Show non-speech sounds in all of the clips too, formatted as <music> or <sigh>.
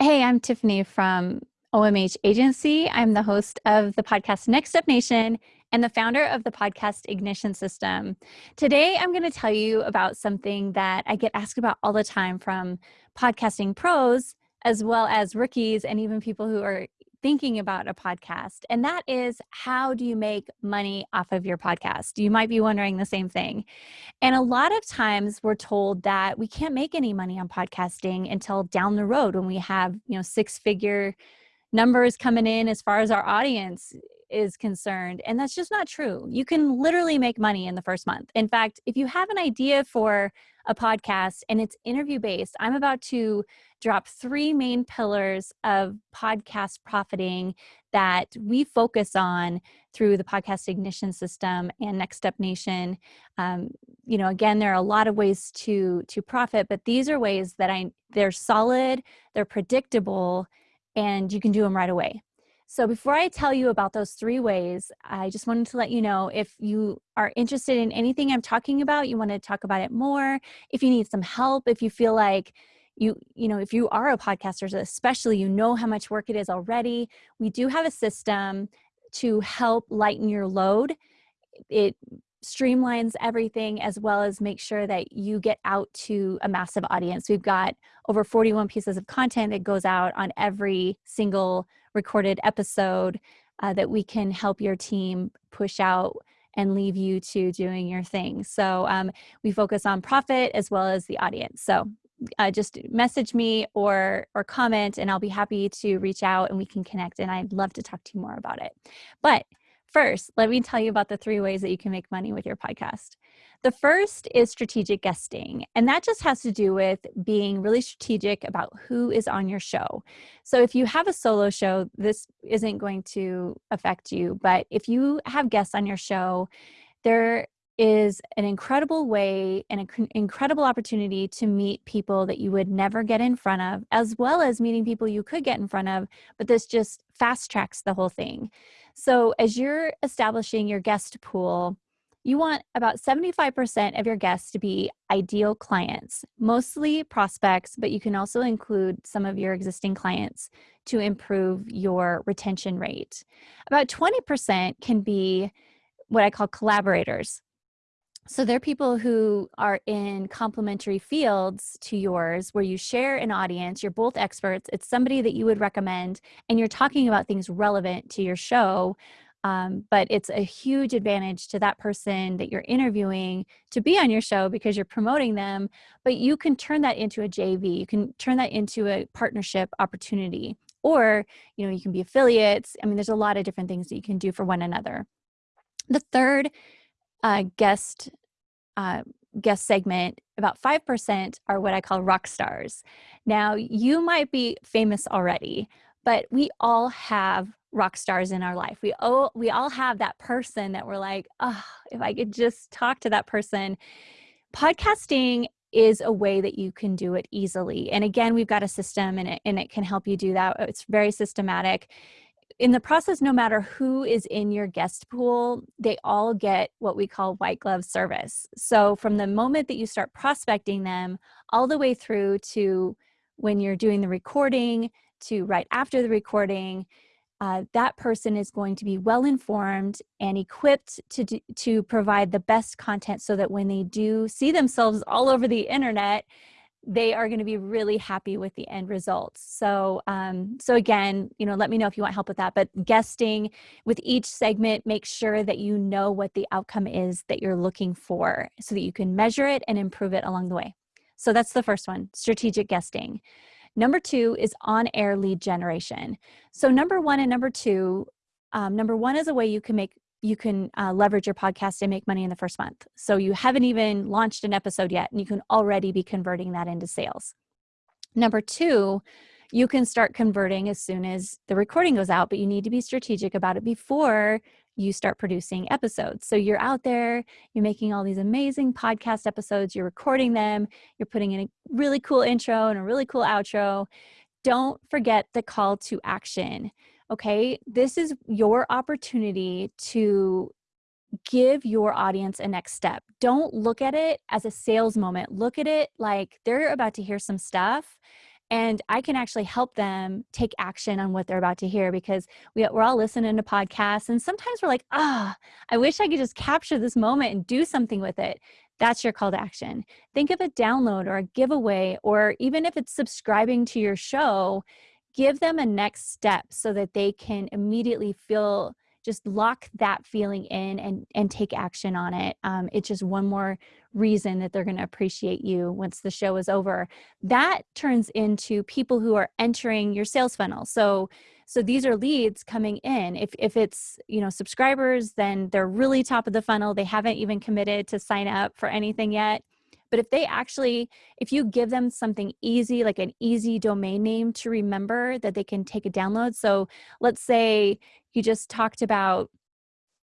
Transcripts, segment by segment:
Hey, I'm Tiffany from OMH Agency. I'm the host of the podcast Next Step Nation and the founder of the podcast Ignition System. Today, I'm going to tell you about something that I get asked about all the time from podcasting pros, as well as rookies, and even people who are thinking about a podcast, and that is how do you make money off of your podcast? You might be wondering the same thing. And a lot of times we're told that we can't make any money on podcasting until down the road when we have, you know, six figure numbers coming in as far as our audience is concerned. And that's just not true. You can literally make money in the first month. In fact, if you have an idea for a podcast and it's interview based, I'm about to drop three main pillars of podcast profiting that we focus on through the podcast ignition system and next step nation um, you know again there are a lot of ways to to profit but these are ways that i they're solid they're predictable and you can do them right away so before I tell you about those three ways, I just wanted to let you know if you are interested in anything I'm talking about, you want to talk about it more, if you need some help, if you feel like you you know if you are a podcaster especially you know how much work it is already we do have a system to help lighten your load. It streamlines everything as well as make sure that you get out to a massive audience. We've got over 41 pieces of content that goes out on every single recorded episode uh, that we can help your team push out and leave you to doing your thing. So um, we focus on profit as well as the audience. So uh, just message me or or comment and I'll be happy to reach out and we can connect and I'd love to talk to you more about it. But First, let me tell you about the three ways that you can make money with your podcast. The first is strategic guesting, and that just has to do with being really strategic about who is on your show. So, if you have a solo show, this isn't going to affect you, but if you have guests on your show, there is an incredible way and an incredible opportunity to meet people that you would never get in front of, as well as meeting people you could get in front of, but this just fast tracks the whole thing. So as you're establishing your guest pool, you want about 75% of your guests to be ideal clients, mostly prospects, but you can also include some of your existing clients to improve your retention rate. About 20% can be what I call collaborators. So they're people who are in complementary fields to yours where you share an audience, you're both experts, it's somebody that you would recommend, and you're talking about things relevant to your show. Um, but it's a huge advantage to that person that you're interviewing to be on your show because you're promoting them. But you can turn that into a JV, you can turn that into a partnership opportunity, or you know, you can be affiliates. I mean, there's a lot of different things that you can do for one another. The third uh, guest uh, guest segment, about 5% are what I call rock stars. Now, you might be famous already, but we all have rock stars in our life. We all, we all have that person that we're like, oh, if I could just talk to that person. Podcasting is a way that you can do it easily. And again, we've got a system and it, and it can help you do that. It's very systematic in the process, no matter who is in your guest pool, they all get what we call white glove service. So from the moment that you start prospecting them all the way through to when you're doing the recording to right after the recording, uh, that person is going to be well informed and equipped to, do, to provide the best content so that when they do see themselves all over the internet, they are going to be really happy with the end results. So, um, so again, you know, let me know if you want help with that. But guesting with each segment, make sure that you know what the outcome is that you're looking for, so that you can measure it and improve it along the way. So that's the first one: strategic guesting. Number two is on-air lead generation. So number one and number two. Um, number one is a way you can make you can uh, leverage your podcast and make money in the first month. So you haven't even launched an episode yet, and you can already be converting that into sales. Number two, you can start converting as soon as the recording goes out, but you need to be strategic about it before you start producing episodes. So you're out there, you're making all these amazing podcast episodes, you're recording them, you're putting in a really cool intro and a really cool outro. Don't forget the call to action okay, this is your opportunity to give your audience a next step. Don't look at it as a sales moment. Look at it like they're about to hear some stuff and I can actually help them take action on what they're about to hear because we, we're all listening to podcasts and sometimes we're like, ah, oh, I wish I could just capture this moment and do something with it. That's your call to action. Think of a download or a giveaway, or even if it's subscribing to your show, give them a next step so that they can immediately feel just lock that feeling in and and take action on it um, it's just one more reason that they're going to appreciate you once the show is over. That turns into people who are entering your sales funnel. So so these are leads coming in. If if it's you know subscribers then they're really top of the funnel. They haven't even committed to sign up for anything yet but if they actually, if you give them something easy, like an easy domain name to remember that they can take a download. So let's say you just talked about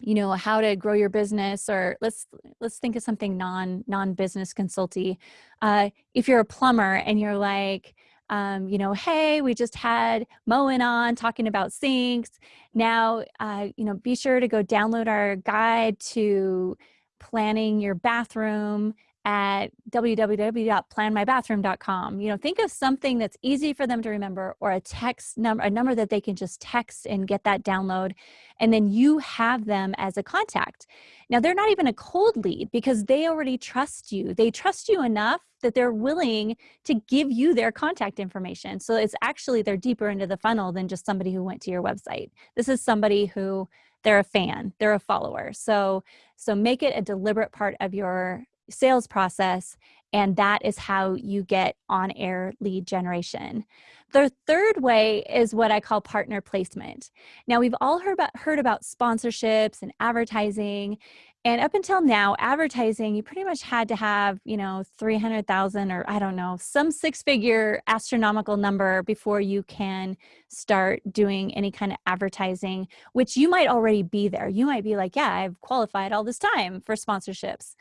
you know how to grow your business or let's let's think of something non non business consulty uh, if you're a plumber and you're like um, you know hey we just had moen on talking about sinks now uh, you know be sure to go download our guide to planning your bathroom at www.planmybathroom.com. You know, think of something that's easy for them to remember or a text number, a number that they can just text and get that download. And then you have them as a contact. Now, they're not even a cold lead because they already trust you. They trust you enough that they're willing to give you their contact information. So it's actually, they're deeper into the funnel than just somebody who went to your website. This is somebody who they're a fan, they're a follower. So, so make it a deliberate part of your sales process and that is how you get on air lead generation. The third way is what I call partner placement. Now, we've all heard about, heard about sponsorships and advertising. And up until now, advertising, you pretty much had to have, you know, 300,000 or I don't know, some six figure astronomical number before you can start doing any kind of advertising, which you might already be there. You might be like, yeah, I've qualified all this time for sponsorships.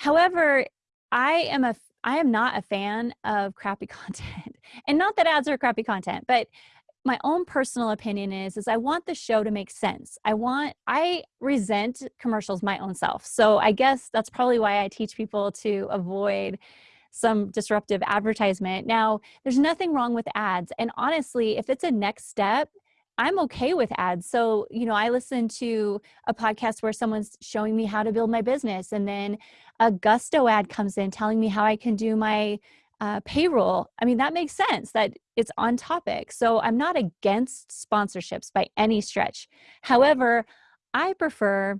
However, I am a I am not a fan of crappy <laughs> content. And not that ads are crappy content, but my own personal opinion is is I want the show to make sense. I want I resent commercials my own self. So I guess that's probably why I teach people to avoid some disruptive advertisement. Now, there's nothing wrong with ads. And honestly, if it's a next step, I'm okay with ads. So, you know, I listen to a podcast where someone's showing me how to build my business, and then a Gusto ad comes in telling me how I can do my uh, payroll. I mean, that makes sense that it's on topic. So, I'm not against sponsorships by any stretch. However, I prefer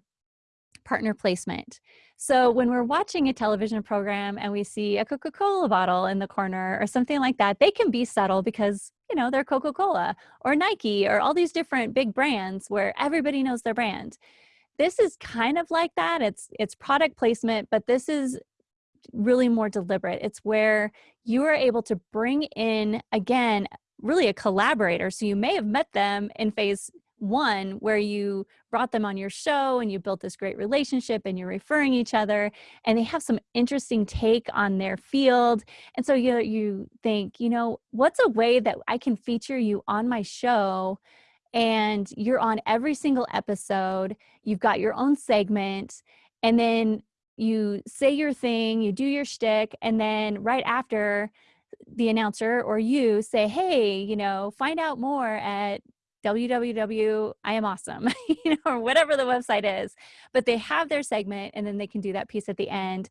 partner placement. So when we're watching a television program and we see a Coca-Cola bottle in the corner or something like that, they can be subtle because, you know, they're Coca-Cola or Nike or all these different big brands where everybody knows their brand. This is kind of like that. It's it's product placement, but this is really more deliberate. It's where you are able to bring in again really a collaborator. So you may have met them in phase one where you brought them on your show and you built this great relationship and you're referring each other and they have some interesting take on their field and so you you think you know what's a way that I can feature you on my show and you're on every single episode you've got your own segment and then you say your thing you do your shtick and then right after the announcer or you say, hey, you know, find out more at www i am awesome <laughs> you know or whatever the website is but they have their segment and then they can do that piece at the end.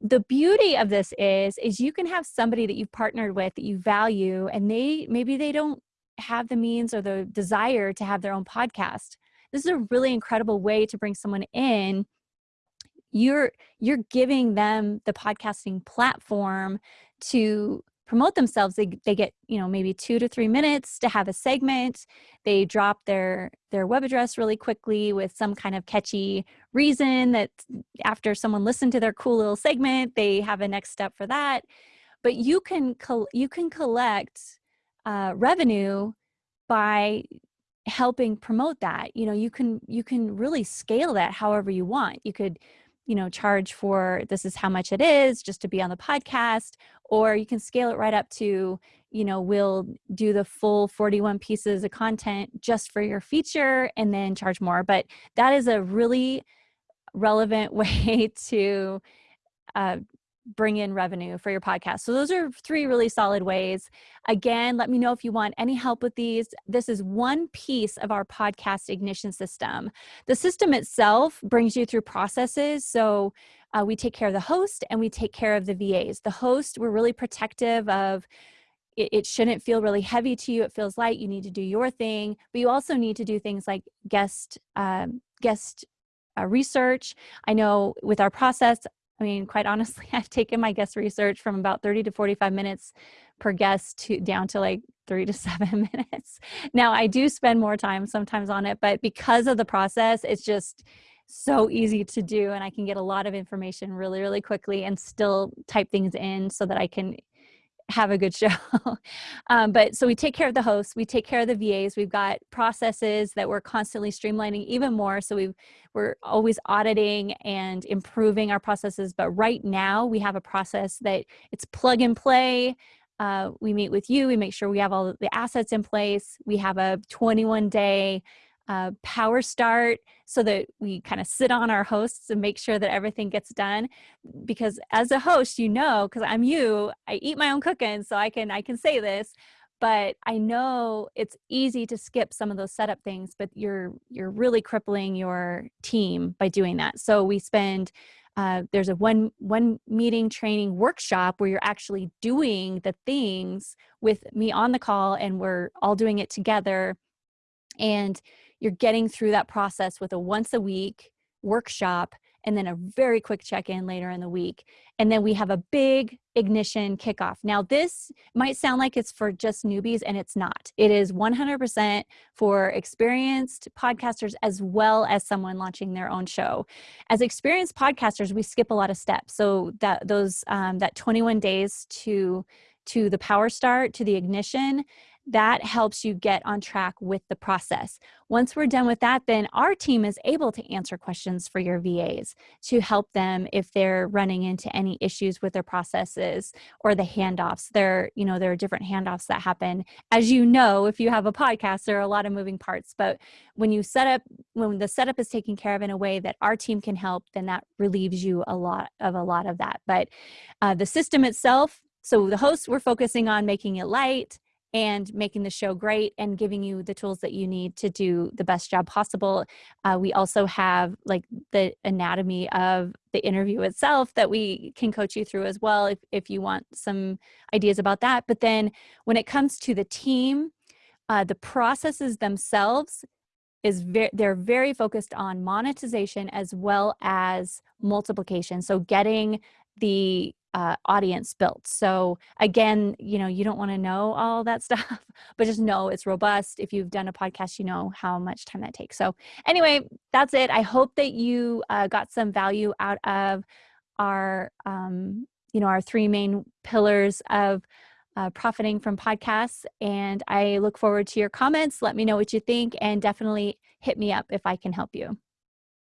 The beauty of this is is you can have somebody that you've partnered with that you value and they maybe they don't have the means or the desire to have their own podcast. This is a really incredible way to bring someone in. You're you're giving them the podcasting platform to promote themselves they, they get you know maybe two to three minutes to have a segment. They drop their their web address really quickly with some kind of catchy reason that after someone listened to their cool little segment they have a next step for that. But you can you can collect uh, revenue by helping promote that. You know you can you can really scale that however you want. You could you know charge for this is how much it is just to be on the podcast or you can scale it right up to you know we'll do the full 41 pieces of content just for your feature and then charge more but that is a really relevant <laughs> way to uh, bring in revenue for your podcast. So those are three really solid ways. Again, let me know if you want any help with these. This is one piece of our podcast ignition system. The system itself brings you through processes. So uh, we take care of the host and we take care of the VAs. The host, we're really protective of it, shouldn't feel really heavy to you. It feels light. You need to do your thing, but you also need to do things like guest um, guest uh, research. I know with our process, I mean, quite honestly, <laughs> I've taken my guest research from about 30 to 45 minutes per guest to down to like three to <laughs> seven minutes. Now I do spend more time sometimes on it, but because of the process, it's just so easy to do and I can get a lot of information really, really quickly and still type things in so that I can have a good <laughs> show. um, but so we take care of the hosts, we take care of the VAs. We've got processes that we're constantly streamlining even more. So we we're always auditing and improving our processes. But right now we have a process that it's plug and play. Uh, we meet with you. We make sure we have all the assets in place. We have a 21 day uh, power start so that we kind of sit on our hosts and make sure that everything gets done because as a host you know because i'm you i eat my own cooking so i can i can say this but i know it's easy to skip some of those setup things but you're you're really crippling your team by doing that. So we spend uh, there's a one one meeting training workshop where you're actually doing the things with me on the call and we're all doing it together. And you're getting through that process with a once a week workshop and then a very quick check-in later in the week. And then we have a big ignition kickoff. Now this might sound like it's for just newbies and it's not. It is 100% for experienced podcasters as well as someone launching their own show. As experienced podcasters, we skip a lot of steps. So that those um, that 21 days to to the power start to the ignition that helps you get on track with the process. Once we're done with that, then our team is able to answer questions for your VAs to help them if they're running into any issues with their processes or the handoffs. There, you know, there are different handoffs that happen. As you know, if you have a podcast, there are a lot of moving parts, but when you set up, when the setup is taken care of in a way that our team can help, then that relieves you a lot of a lot of that. But uh, the system itself, so the hosts, we're focusing on making it light, and making the show great and giving you the tools that you need to do the best job possible. Uh, we also have like the anatomy of the interview itself that we can coach you through as well if, if you want some ideas about that. But then when it comes to the team, uh, the processes themselves is very they're very focused on monetization as well as multiplication. So getting the uh, audience built. So again, you know, you don't want to know all that <laughs> stuff, but just know it's robust. If you've done a podcast, you know how much time that takes. So anyway, that's it. I hope that you uh, got some value out of our, um, you know, our three main pillars of uh, profiting from podcasts. And I look forward to your comments. Let me know what you think and definitely hit me up if I can help you.